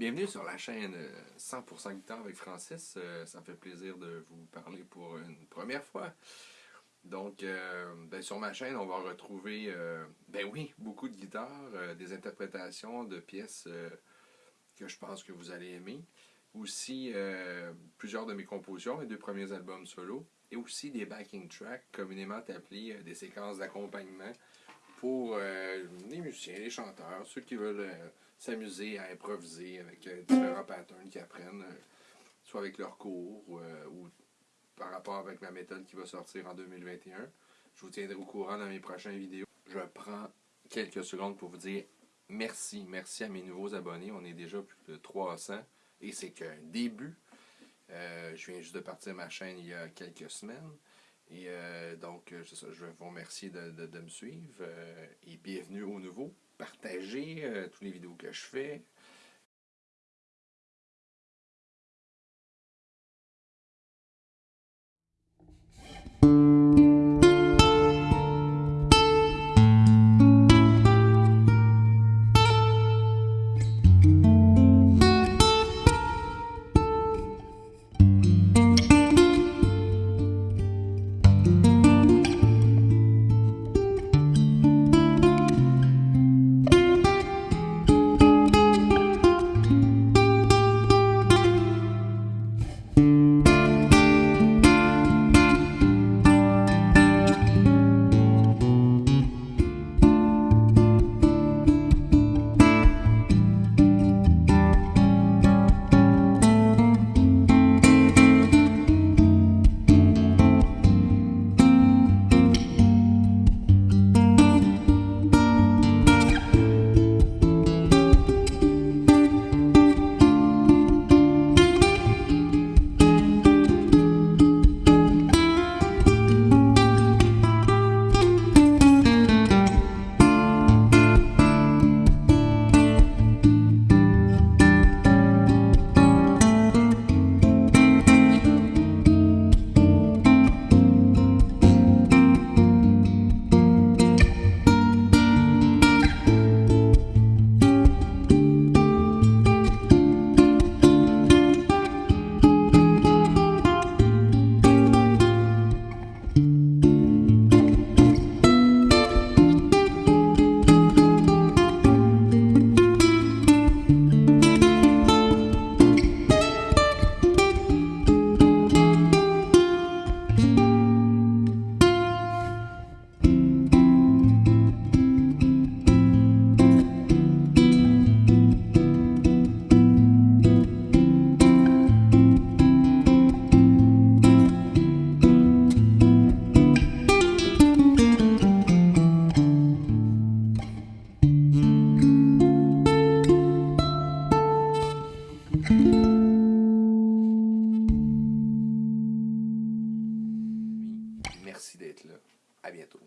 Bienvenue sur la chaîne euh, 100% guitare avec Francis. Euh, Ça fait plaisir de vous parler pour une première fois. Donc, euh, ben, sur ma chaîne, on va retrouver, euh, ben oui, beaucoup de guitares, euh, des interprétations de pièces euh, que je pense que vous allez aimer. Aussi, euh, plusieurs de mes compositions, mes deux premiers albums solo. Et aussi des backing tracks, communément appelés euh, des séquences d'accompagnement pour euh, les musiciens, les chanteurs, ceux qui veulent euh, s'amuser à improviser avec euh, différents patterns qu'ils apprennent, euh, soit avec leurs cours euh, ou par rapport avec ma méthode qui va sortir en 2021. Je vous tiendrai au courant dans mes prochaines vidéos. Je prends quelques secondes pour vous dire merci. Merci à mes nouveaux abonnés. On est déjà plus de 300 et c'est qu'un début. Je viens juste de partir ma chaîne il y a quelques semaines. Et euh, je vous de- de me suivre. euh, et bienvenue au nouveau. Partagez euh, toutes les vidéos que je fais. Merci d'être là. À bientôt.